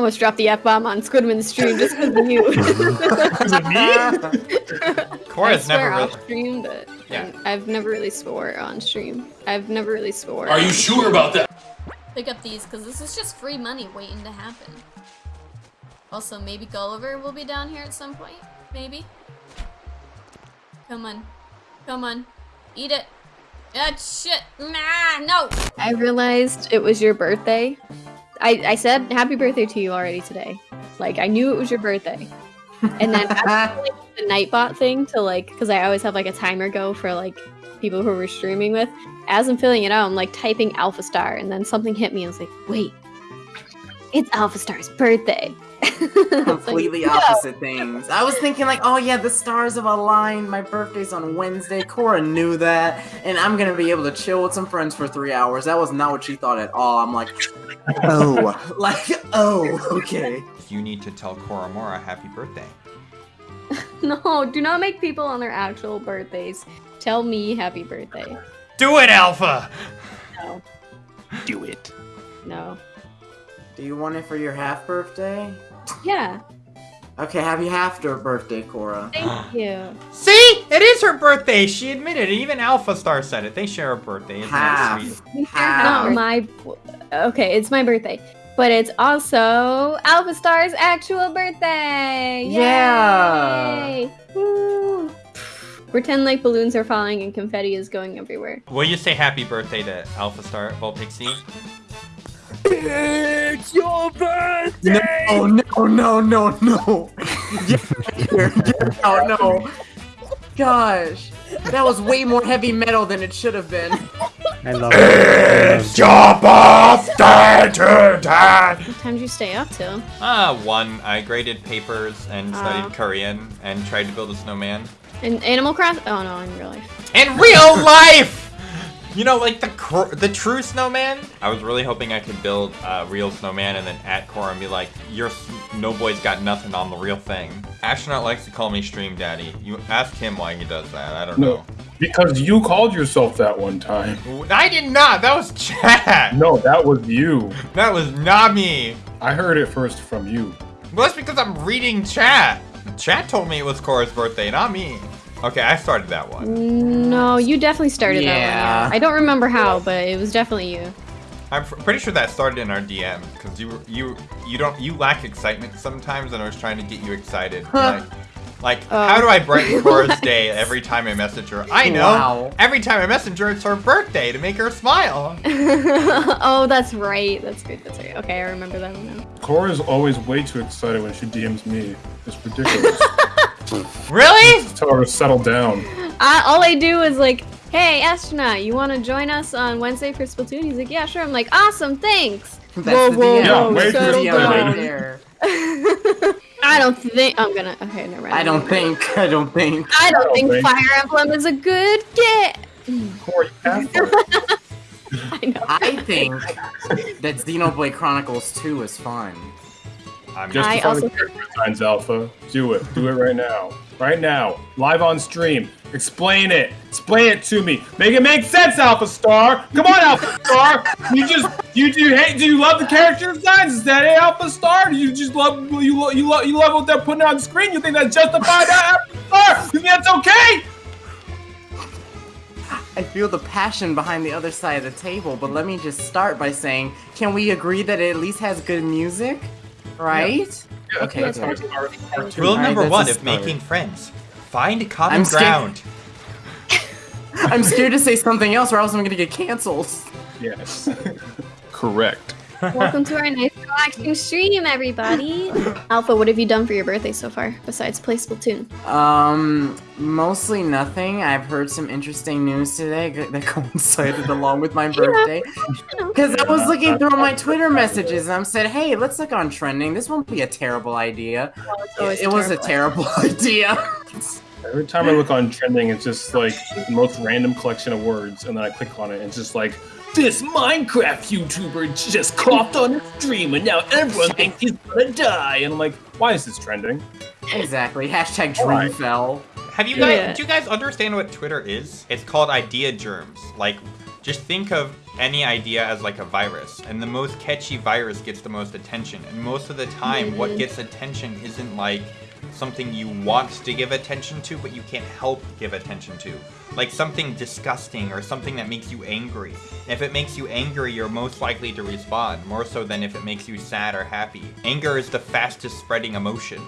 almost dropped the F bomb on Squidman's stream just because of you. Is it me? Cora's I never swear really. off stream, but Yeah. I've never really swore on stream. I've never really swore. Are you sure about that? Pick up these because this is just free money waiting to happen. Also, maybe Gulliver will be down here at some point. Maybe. Come on. Come on. Eat it. Ah, shit. Nah, no. I realized it was your birthday. I, I said happy birthday to you already today. Like I knew it was your birthday. And then after, like, the Nightbot thing to like, because I always have like a timer go for like people who we're streaming with. As I'm filling it out, I'm like typing Alpha Star, and then something hit me. I was like, wait, it's Alpha Star's birthday. It's like, completely no. opposite things. I was thinking like, oh yeah, the stars have aligned. My birthday's on Wednesday. Cora knew that, and I'm gonna be able to chill with some friends for three hours. That was not what she thought at all. I'm like, oh, like, oh, okay. You need to tell Koromora happy birthday. No, do not make people on their actual birthdays tell me happy birthday. Do it, Alpha! No, Do it. no. Do you want it for your half birthday? Yeah, Okay, happy half birthday, Cora. thank you. See? It is her birthday! She admitted it. Even Alpha Star said it. They share a birthday. Isn't that Half. sweet? Half. Not my. Okay, it's my birthday, but it's also Alpha Star's actual birthday. Yeah. Yay! Woo. Pretend like balloons are falling and confetti is going everywhere. Will you say happy birthday to Alpha Star Volpixie? It's your birthday! No, no, no, no, no. Get out here. Get out, no. Gosh. That was way more heavy metal than it should have been. I love it. It's your birthday today! What time did you stay up till? Ah, one. I graded papers and studied Ah. Korean and tried to build a snowman. In Animal Crossing? Oh no, in real life. In real life! You know, like the cr- the true snowman. I was really hoping I could build a real snowman and then at core and be like, "Your s- no boy's got nothing on the real thing." Astronaut likes to call me Stream Daddy. You ask him why he does that. I don't No, because you called yourself that one time. I did not. That was chat. No, that was you. That was not me. I heard it first from you. Well, that's because I'm reading chat. Chat told me it was Cora's birthday, not me. Okay, I started that one. No, you definitely started that one. Yeah. Yeah. I don't remember how, but it was definitely you. I'm pr- pretty sure that started in our DM because you you you don't you lack excitement sometimes, and I was trying to get you excited. like, like Oh. how do I brighten Cora's day every time I message her? I know. Wow. Every time I message her, it's her birthday to make her smile. oh, that's right. That's good. That's right. Okay, I remember that one now. Cora's always way too excited when she DMs me. It's ridiculous. Really? Tell her to settle down. I, all I do is like, hey, astronaut, you want to join us on Wednesday for Splatoon? He's like, yeah, sure. I'm like, awesome, thanks. That's whoa, the whoa, DM. Yeah, whoa, wait settle the DM right down. there. I don't think I'm gonna. Okay, never mind. I don't think. I don't think. I don't I don't think think- Fire Emblem is a good get. Cora, you asshole. I know. I think that Xenoblade Chronicles 2 is fun. I'm Just I before also- the character signs alpha. Do it. Do it right now. Right now. Live on stream. Explain it. Explain it to me. Make it make sense, Alpha Star. Come on, Alpha Star. You just you do you hate do you love the character designs? Is that it, Alpha Star? Do you just love you lo- you love you love what they're putting on screen? You think that's justified, uh, Alpha Star? You think that's okay? I feel the passion behind the other side of the table, but let me just start by saying, can we agree that it at least has good music? Right? Okay, that's okay. how it's part- part two. Rule Alright, number that's one a of making friends: find common I'm scared- ground. I'm scared to say something else or else I'm gonna get canceled. Yes. Correct. Welcome to our nice relaxing stream, everybody. Alpha, what have you done for your birthday so far besides play Splatoon? Um, mostly nothing. I've heard some interesting news today that coincided along with my birthday. Because I was looking through my Twitter messages and I said, hey, let's look on trending. This won't be a terrible idea. always It, it was a terrible idea. Every time I look on trending, it's just like the most random collection of words, and then I click on it, and it's just like, this Minecraft YouTuber just coughed on his stream, and now everyone thinks he's gonna die. And I'm like, why is this trending? exactly. Hashtag Alright. Dreamfell. Have you guys? Yeah. Do you guys understand what Twitter is? It's called idea germs. Like Just think of any idea as like a virus, and the most catchy virus gets the most attention. And most of the time, what gets attention isn't like something you want to give attention to, but you can't help give attention to. Like something disgusting or something that makes you angry. If it makes you angry, you're most likely to respond, more so than if it makes you sad or happy. Anger is the fastest spreading emotion.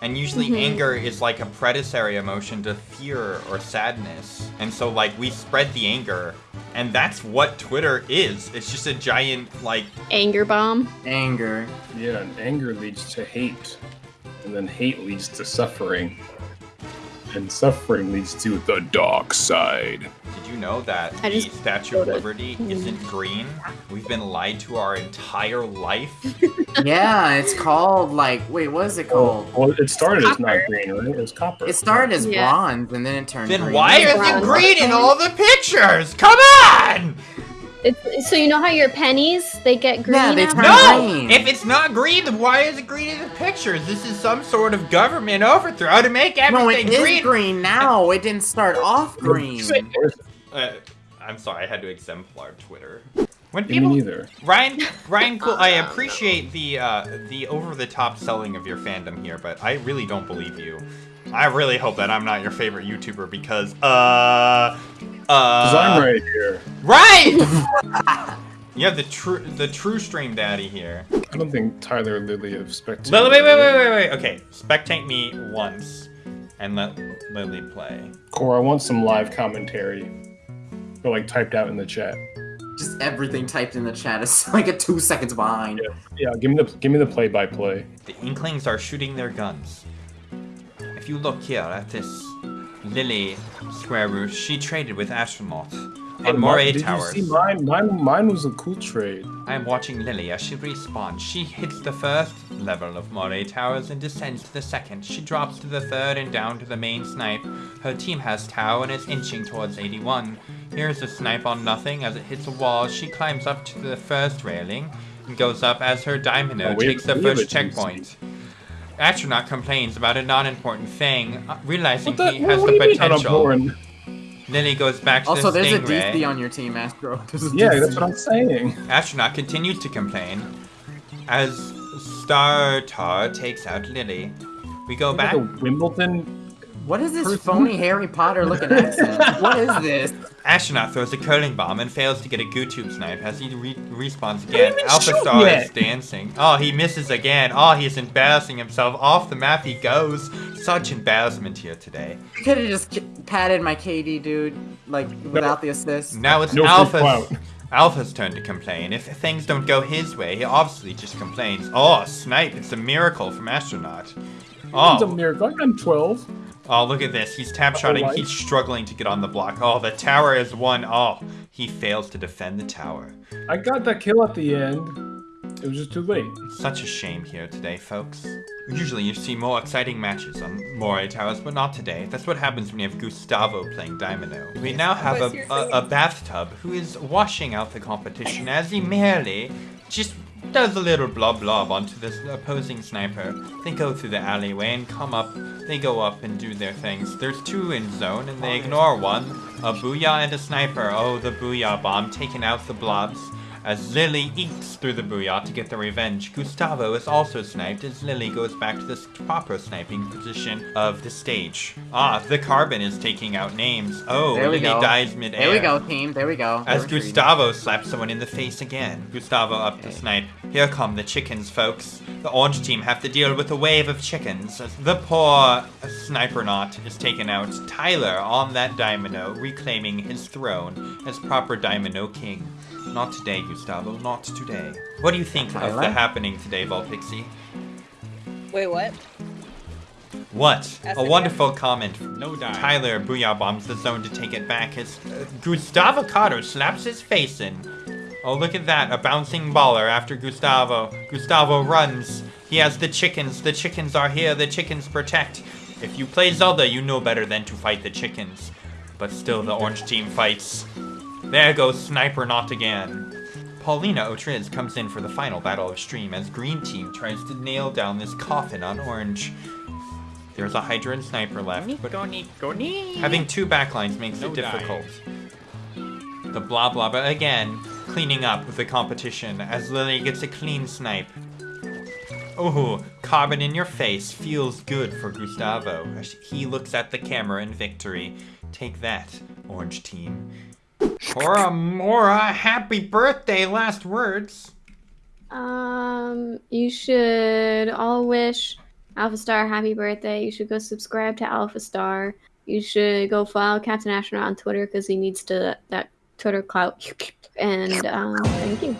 And usually mm-hmm. anger is like a predecessary emotion to fear or sadness. And so like we spread the anger and that's what Twitter is. It's just a giant like Anger bomb. Anger. Yeah, anger leads to hate. And then hate leads to suffering. And suffering leads to the dark side. Did you know that I the Statue of. Liberty isn't green? We've been lied to our entire life. Yeah, it's called like wait, what is it oh, called? Well, it started as not green, right? It was copper. It started as Yeah. bronze and then it turned Then green. why is it green in all the pictures? Come on! It's, so you know how your pennies they get green. Yeah, they after? turn No! green. If it's not green, then why is it green in the pictures? This is some sort of government overthrow to make No, it everything is green. green. now. It didn't start off green. Uh, I'm sorry, I had to exemplar Twitter. When Me people neither. Ryan, Ryan, cool. I appreciate the uh, the over the top selling of your fandom here, but I really don't believe you. I really hope that I'm not your favorite YouTuber because uh uh. Because I'm right here. Right. you have the true the true stream daddy here. I don't think Tyler Lily of Spectator. Lily, wait, wait, wait, wait, wait. Okay, spectate me once, and let Lily play. Core, I want some live commentary. Or like typed out in the chat. Just everything typed in the chat is like a two seconds behind. Yeah, give me the give me the play by play. The Inklings are shooting their guns. If you look here at this Lily square root, she traded with Astronaut on Moray Did Towers. you see mine? Mine mine was a cool trade. I am watching Lily as she respawns. She hits the first level of Moray Towers and descends to the second. She drops to the third and down to the main snipe. Her team has Tau and is inching towards 81. Here's a snipe on nothing as it hits a wall. She climbs up to the first railing and goes up as her Diamond Oh, takes the first checkpoint. Astronaut complains about a non-important thing, uh, realizing the, he what, has what the do you mean potential. unimportant? Lily goes back to Also, the there's a Stingray. DC on your team, Astro. Yeah, that's what I'm saying. Astronaut continues to complain as Startar takes out Lily. We go back. Like a Wimbledon. What is this Person? phony Harry Potter looking accent? what is this? Astronaut throws a curling bomb and fails to get a Goo Tuber snipe as he re- respawns again. Alpha Star yet. is dancing. Oh, he misses again. Oh, he's embarrassing himself. Off the map he goes. Such embarrassment here today. You could have just k- patted my KD, dude, like without the assist. Now it's No free Alpha's, turn to complain. If things don't go his way, he obviously just complains. Oh, snipe. It's a miracle from Astronaut. Oh. It's a miracle. I'm 12. Oh, look at this. He's tap shotting. He's struggling to get on the block. Oh, the tower is one. Oh, he fails to defend the tower. I got that kill at the end. It was just too late. Such a shame here today, folks. Usually you see more exciting matches on Moray Towers, but not today. That's what happens when you have Gustavo playing Domino. We now have a, a, a bathtub who is washing out the competition as he merely just does a little blob blob onto this opposing sniper. They go through the alleyway and come up. They go up and do their things. There's two in zone and they ignore one. A booyah and a sniper. Oh, the booyah bomb taking out the blobs as Lily eats through the booyah to get the revenge. Gustavo is also sniped as Lily goes back to the proper sniping position of the stage. Ah, the carbon is taking out names. Oh, There Lily go. dies midair. There we go, team. There we go. As. Gustavo slaps someone in the face again. Gustavo up to snipe. Here come the chickens, folks. The orange team have to deal with a wave of chickens. As the poor sniper knot is taken out. Tyler on that Domino, reclaiming his throne as proper Domino king. Not today, Gustavo. Not today. What do you think of the happening today, Volpixie? Wait, what? What? Ask A again. wonderful comment. No die. Tyler booyah bombs the zone to take it back as uh, Gustavo Cotto slaps his face in. Oh, look at that. A bouncing baller after Gustavo. Gustavo runs. He has the chickens. The chickens are here. The chickens protect. If you play Zelda, you know better than to fight the chickens. But still, the orange team fights. There goes Sniper Not again. Paulina Otriz comes in for the final battle of stream as green team tries to nail down this coffin on orange. There's a Hydra and Sniper left, but having two backlines makes No it die. difficult. the blah blah, but again, cleaning up the competition as Lily gets a clean snipe. Oh, carbon in your face feels good for Gustavo as he looks at the camera in victory. Take that, orange team. Cora Mora, happy birthday, last words. Um, you should all wish Alpha Star happy birthday. You should go subscribe to Alpha Star. You should go follow Captain Astronaut on Twitter because he needs to that Twitter clout. And um, thank you.